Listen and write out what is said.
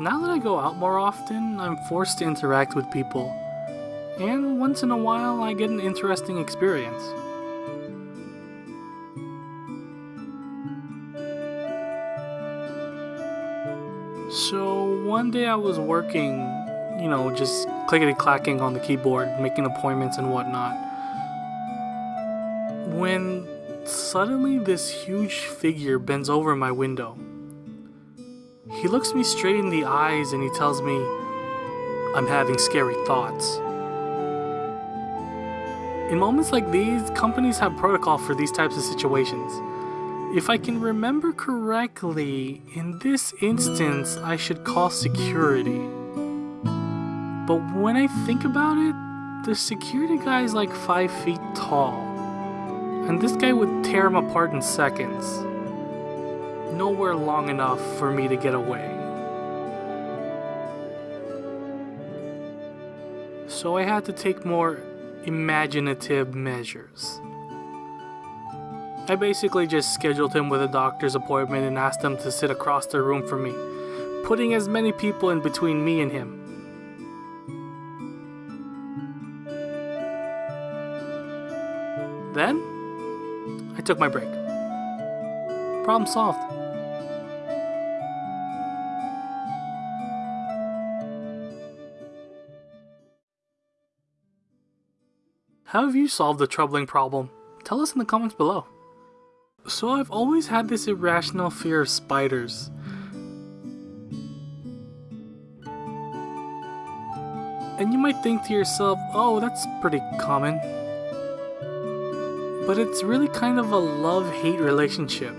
Now that I go out more often, I'm forced to interact with people. And once in a while, I get an interesting experience. So one day I was working, you know, just clickety clacking on the keyboard, making appointments and whatnot. When suddenly this huge figure bends over my window. He looks me straight in the eyes and he tells me, I'm having scary thoughts. In moments like these, companies have protocol for these types of situations. If I can remember correctly, in this instance, I should call security. But when I think about it, the security guy is like 5 feet tall. And this guy would tear him apart in seconds. Nowhere long enough for me to get away. So I had to take more imaginative measures. I basically just scheduled him with a doctor's appointment and asked him to sit across the room from me, putting as many people in between me and him. Then, I took my break. Problem solved. How have you solved the troubling problem? Tell us in the comments below. So I've always had this irrational fear of spiders. And you might think to yourself, oh, that's pretty common. But it's really kind of a love-hate relationship.